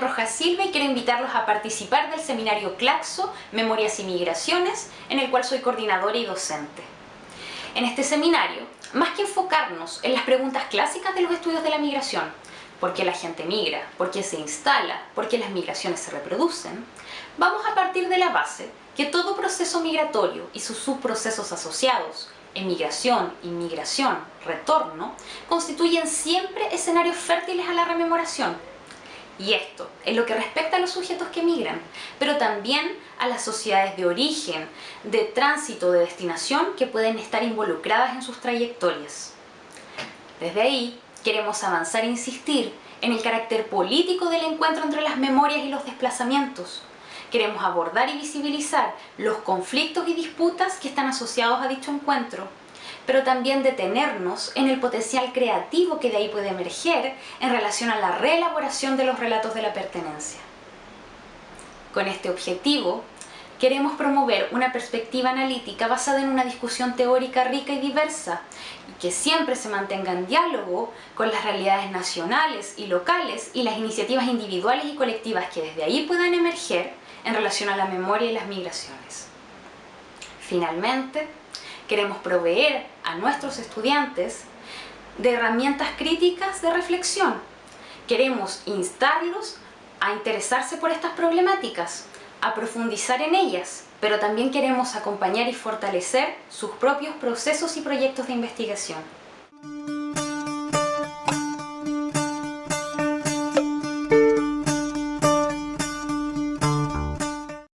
Rojas Silva y quiero invitarlos a participar del seminario Claxo, Memorias y Migraciones, en el cual soy coordinadora y docente. En este seminario, más que enfocarnos en las preguntas clásicas de los estudios de la migración, por qué la gente migra, por qué se instala, por qué las migraciones se reproducen, vamos a partir de la base que todo proceso migratorio y sus subprocesos asociados, emigración, inmigración, retorno, constituyen siempre escenarios fértiles a la rememoración. Y esto en lo que respecta a los sujetos que migran, pero también a las sociedades de origen, de tránsito, de destinación que pueden estar involucradas en sus trayectorias. Desde ahí, queremos avanzar e insistir en el carácter político del encuentro entre las memorias y los desplazamientos, Queremos abordar y visibilizar los conflictos y disputas que están asociados a dicho encuentro, pero también detenernos en el potencial creativo que de ahí puede emerger en relación a la reelaboración de los relatos de la pertenencia. Con este objetivo, queremos promover una perspectiva analítica basada en una discusión teórica rica y diversa y que siempre se mantenga en diálogo con las realidades nacionales y locales y las iniciativas individuales y colectivas que desde ahí puedan emerger en relación a la memoria y las migraciones. Finalmente, queremos proveer a nuestros estudiantes de herramientas críticas de reflexión. Queremos instarlos a interesarse por estas problemáticas, a profundizar en ellas, pero también queremos acompañar y fortalecer sus propios procesos y proyectos de investigación.